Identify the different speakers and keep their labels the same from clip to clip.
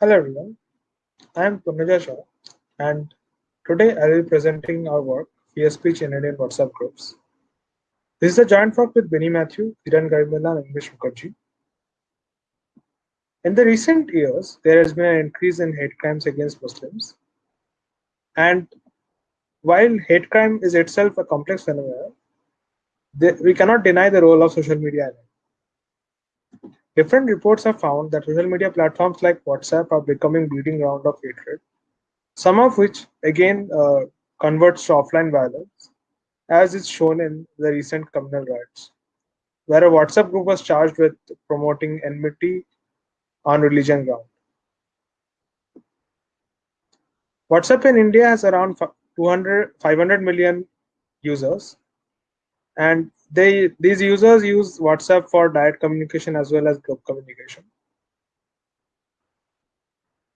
Speaker 1: Hello everyone, I am Punyajoy Saha and today I will be presenting our work fear speech in Indian WhatsApp groups. This is a joint work with Binny Mathew, Kiran Garimella and Animesh Mukherjee. In the recent years, there has been an increase in hate crimes against Muslims. And while hate crime is itself a complex phenomenon, we cannot deny the role of social media Different reports have found that social media platforms like WhatsApp are becoming breeding ground of hatred, some of which again uh, converts to offline violence, as is shown in the recent communal riots, where a WhatsApp group was charged with promoting enmity on religion ground. WhatsApp in India has around 200, 500 million users, and they these users use WhatsApp for direct communication as well as group communication.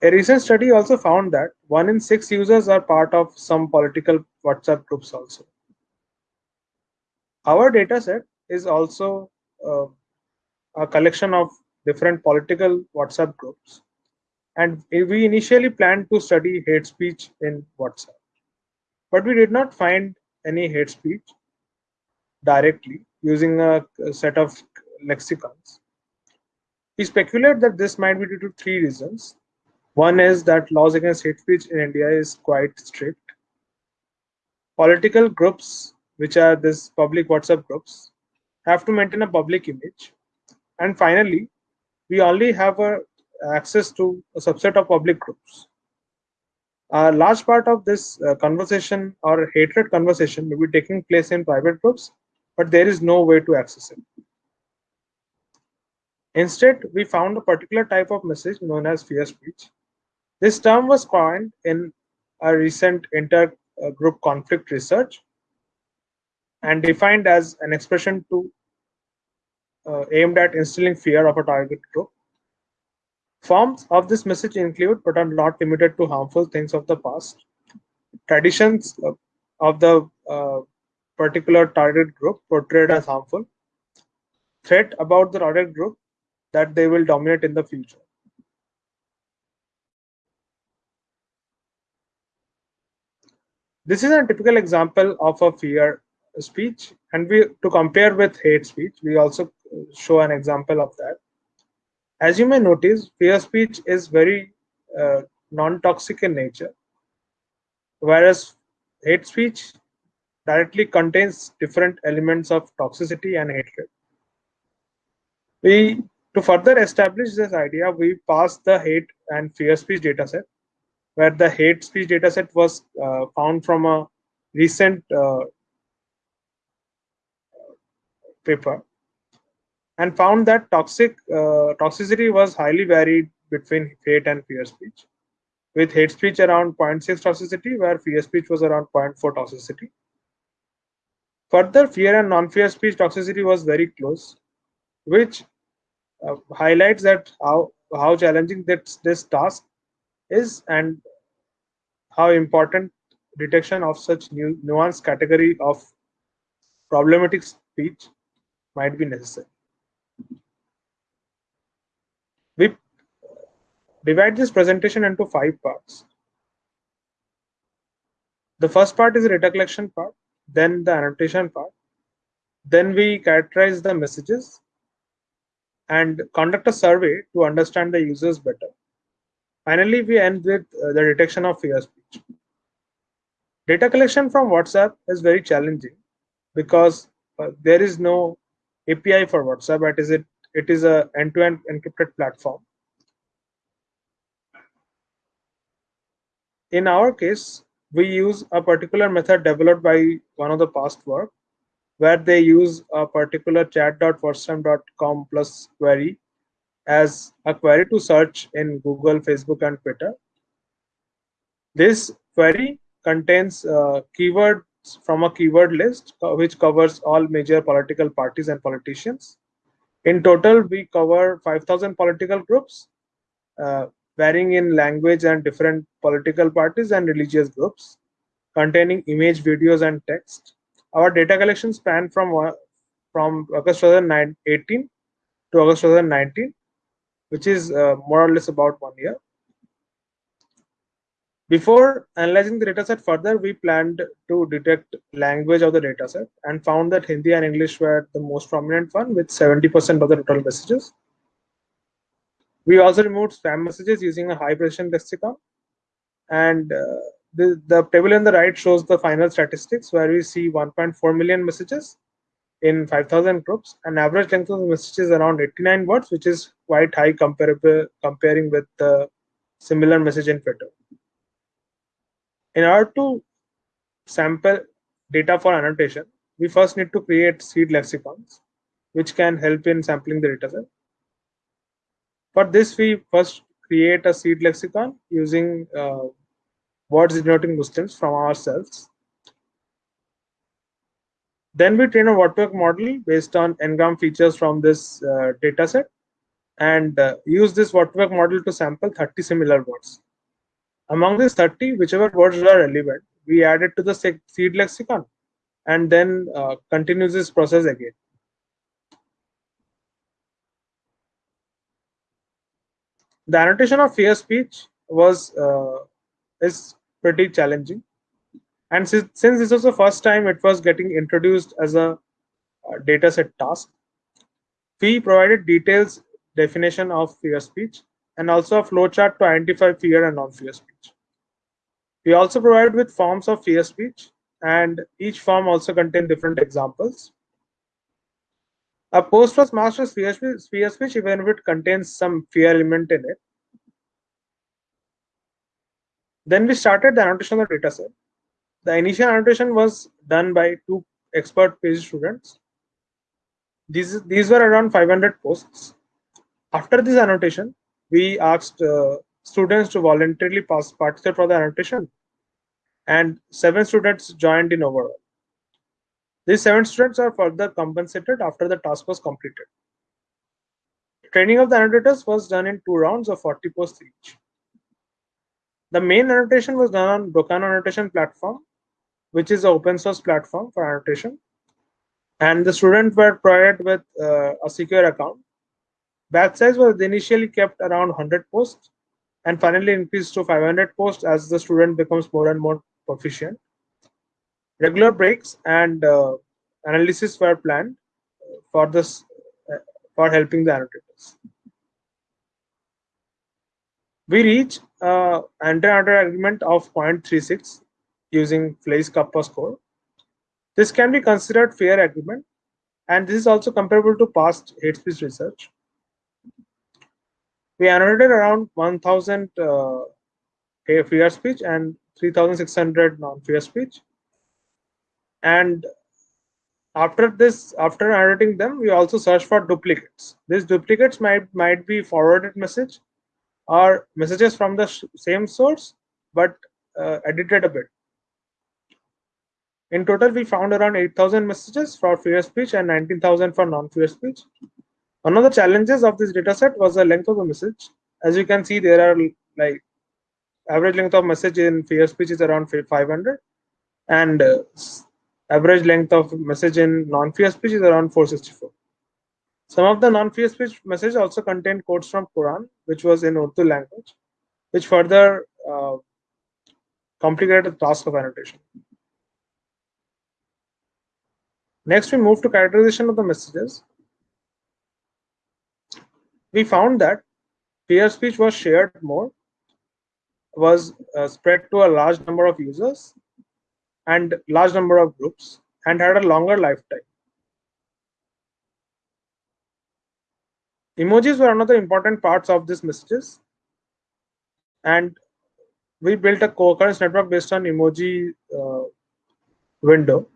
Speaker 1: A recent study also found that one in six users are part of some political WhatsApp groups also. Our dataset is also uh, a collection of different political WhatsApp groups. And we initially planned to study hate speech in WhatsApp. But we did not find any hate speech directly using a, set of lexicons. We speculate that this might be due to three reasons. One is that laws against hate speech in India is quite strict. Political groups, which are these public WhatsApp groups, have to maintain a public image. And finally, we only have a, access to a subset of public groups. A large part of this uh, conversation or hatred conversation may be taking place in private groups but there is no way to access it. Instead, we found a particular type of message known as fear speech. This term was coined in a recent inter-group conflict research and defined as an expression to uh, aimed at instilling fear of a target group. Forms of this message include, but are not limited to, harmful things of the past, traditions of the uh, particular target group portrayed as harmful, threat about the target group that they will dominate in the future. This is a typical example of a fear speech, and we to compare with hate speech, we also show an example of that. As you may notice, fear speech is very uh, non-toxic in nature, whereas hate speech directly contains different elements of toxicity and hatred. We, to further establish this idea, we passed the hate and fear speech dataset, where the hate speech dataset was uh, found from a recent uh, paper and found that toxic uh, toxicity was highly varied between hate and fear speech with hate speech around 0.6 toxicity where fear speech was around 0.4 toxicity Further, fear and non-fear speech toxicity was very close, which uh, highlights that how how challenging that this task is and how important detection of such new nuanced category of problematic speech might be necessary. We divide this presentation into five parts. The first part is the data collection part then the annotation part. Then we characterize the messages and conduct a survey to understand the users better. Finally, we end with uh, the detection of fear speech. Data collection from WhatsApp is very challenging because uh, there is no API for WhatsApp. It is it it is a end-to-end -end encrypted platform. In our case, we use a particular method developed by one of the past work where they use a particular chat.whatsapp.com plus query as a query to search in Google, Facebook, and Twitter. This query contains uh, keywords from a keyword list which covers all major political parties and politicians. In total, we cover 5,000 political groups. Uh, varying in language and different political parties and religious groups, containing image, videos, and text. Our data collection span from from August 2018 to August 2019, which is uh, more or less about one year. Before analyzing the dataset further, we planned to detect language of the dataset and found that Hindi and English were the most prominent one with 70% of the total messages. We also removed spam messages using a high precision lexicon. And uh, the, the table on the right shows the final statistics where we see 1.4 million messages in 5000 groups and average length of the message is around 89 words, which is quite high comparable comparing with the similar message in Twitter. In order to sample data for annotation, we first need to create seed lexicons, which can help in sampling the dataset. For this, we first create a seed lexicon using uh, words denoting Muslims from ourselves. Then we train a word model based on n-gram features from this uh, dataset and uh, use this word model to sample 30 similar words. Among these 30, whichever words are relevant, we add it to the seed lexicon and then uh, this process again. The annotation of fear speech was uh, is pretty challenging. And since, since this was the first time it was getting introduced as a, a dataset task, we provided details definition of fear speech and also a flowchart to identify fear and non-fear speech. We also provided with forms of fear speech and each form also contain different examples. A post was marked as fear speech, fear even if it contains some fear element in it. Then we started the annotation of the dataset. The initial annotation was done by two expert PhD students. These, these were around 500 posts. After this annotation, we asked uh, students to voluntarily pass, participate for the annotation and seven students joined in overall. These seven students are further compensated after the task was completed. Training of the annotators was done in two rounds of 40 posts each. The main annotation was done on Doccano annotation platform, which is an open source platform for annotation. And the students were provided with uh, a secure account Batch size was initially kept around 100 posts and finally increased to 500 posts as the student becomes more and more proficient. Regular breaks and uh, analysis were planned for this uh, for helping the annotators. We reach uh, inter-annotator agreement of 0.36 using Fleiss Kappa score. This can be considered fair agreement and this is also comparable to past hate speech research we annotated around 1000 uh, fear speech and 3600 non-fear speech and after this after annotating them we also search for duplicates. These duplicates might might be forwarded message or messages from the same source but uh, edited a bit. In total we found around 8000 messages for fear speech and 19000 for non-fear speech. One of the challenges of this dataset was the length of the message. As you can see, there are like average length of message in fear speech is around 500 and uh, average length of message in non-fear speech is around 464. Some of the non-fear speech message also contain quotes from Quran, which was in Urdu language, which further uh, complicated the task of annotation. Next, we move to characterization of the messages we found that fear speech was shared more, was uh, spread to a large number of users and large number of groups and had a longer lifetime. Emojis were another important parts of these messages and we built a co-occurrence network based on emoji uh, window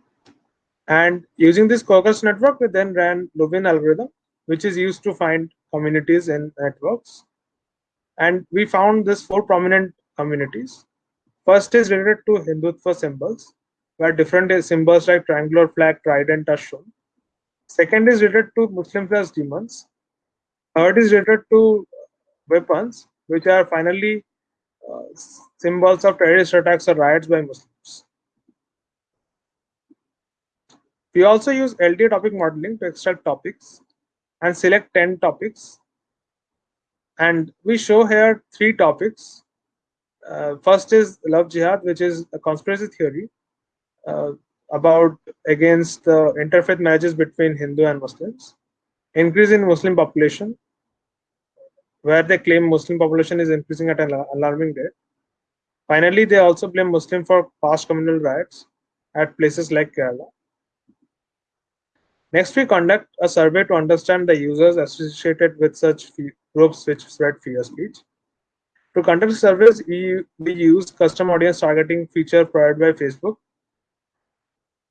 Speaker 1: and using this co-occurrence network we then ran Louvain algorithm which is used to find communities in networks. And we found these four prominent communities. First is related to Hindutva symbols, where different symbols like triangular flag, trident are shown. Second is related to Muslim plus demons. Third is related to weapons, which are finally uh, symbols of terrorist attacks or riots by Muslims. We also use LDA topic modeling to extract topics and select 10 topics. And we show here three topics Uh, first is love jihad, which is a conspiracy theory Uh, about against the interfaith marriages between Hindu and Muslims, increase in Muslim population, where they claim Muslim population is increasing at an alarming rate. Finally, they also blame Muslim for past communal riots at places like Kerala. Next, we conduct a survey to understand the users associated with such groups which spread fear speech. To conduct surveys, we, we use custom audience targeting feature provided by Facebook.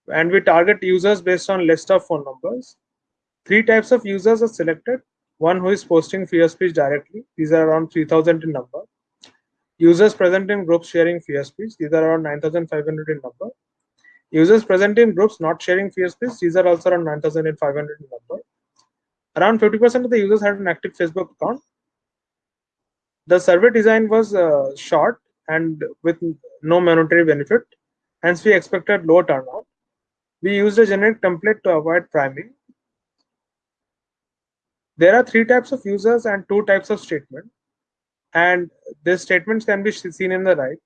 Speaker 1: And we target users based on list of phone numbers. Three types of users are selected. One who is posting fear speech directly. These are around 3000 in number. Users present in groups sharing fear speech. These are around 9500 in number. Users present in groups not sharing fear speech. These are also around 9500 in number. Around 50% of the users had an active Facebook account. The survey design was uh, short and with no monetary benefit. Hence, we expected low turnout. We used a generic template to avoid priming. There are three types of users and two types of statement. And these statements can be seen in the right.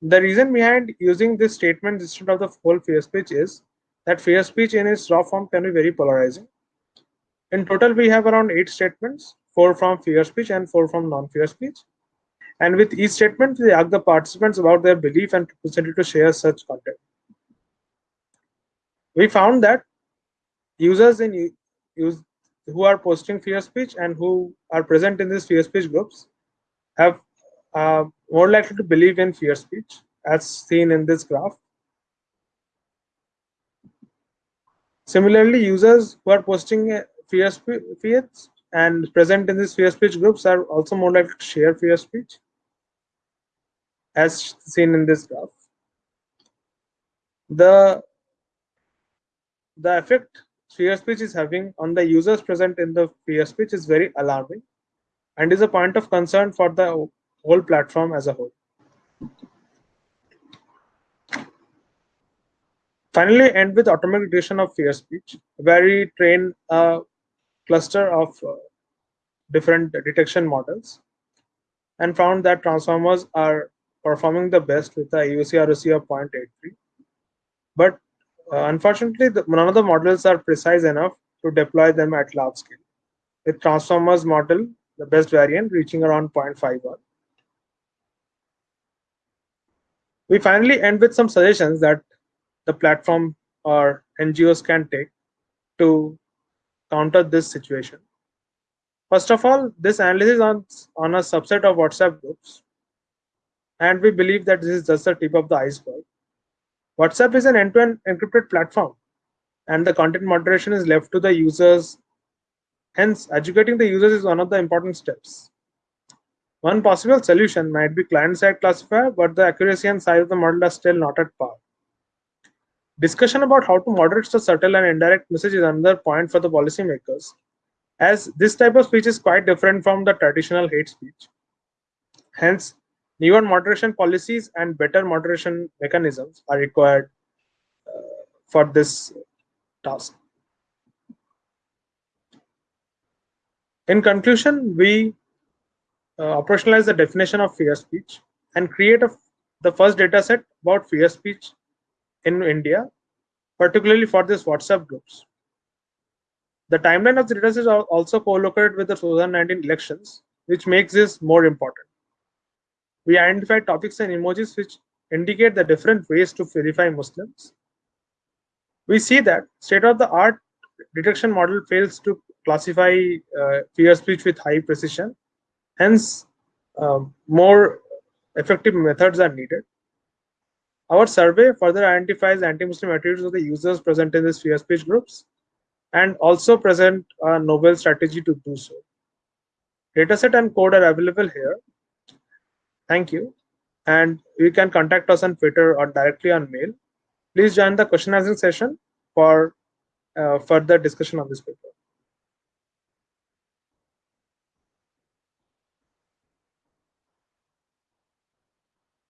Speaker 1: The reason behind using this statement instead of the whole fear speech is that fear speech in its raw form can be very polarizing. In total, we have around eight statements, four from fear speech and four from non-fear speech. And with each statement, we ask the participants about their belief and propensity to share such content. We found that users in use who are posting fear speech and who are present in these fear speech groups have uh, more likely to believe in fear speech, as seen in this graph. Similarly, users who are posting fear speech and present in these fear speech groups are also more likely to share fear speech as seen in this graph. The, the effect fear speech is having on the users present in the fear speech is very alarming and is a point of concern for the whole platform as a whole. Finally, end with automatic detection of fear speech, where we train a cluster of uh, different detection models and found that transformers are performing the best with a AUC ROC of 0.83. But Uh, unfortunately, the, none of the models are precise enough to deploy them at large scale. With transformers model, the best variant reaching around 0.51. We finally end with some suggestions that the platform or NGOs can take to counter this situation. First of all, this analysis on, on a subset of WhatsApp groups. And we believe that this is just the tip of the iceberg. WhatsApp is an end-to-end encrypted platform and the content moderation is left to the users. Hence, educating the users is one of the important steps. One possible solution might be client-side classifier, but the accuracy and size of the model are still not at par. Discussion about how to moderate the subtle and indirect message is another point for the policymakers, as this type of speech is quite different from the traditional hate speech. Hence, newer moderation policies and better moderation mechanisms are required uh, for this task. In conclusion, we uh, operationalize the definition of fear speech and create a, the first data set about fear speech in India, particularly for these WhatsApp groups. The timeline of the data is also co-located with the 2019 elections, which makes this more important. We identified topics and emojis which indicate the different ways to verify Muslims. We see that state-of-the-art detection model fails to classify uh, fear speech with high precision. Hence, um, more effective methods are needed. Our survey further identifies anti-Muslim attitudes of the users present in these fear speech groups and also present a novel strategy to do so. Dataset and code are available here. Thank you. And you can contact us on Twitter or directly on mail. Please join the question answering session for uh, further discussion on this paper.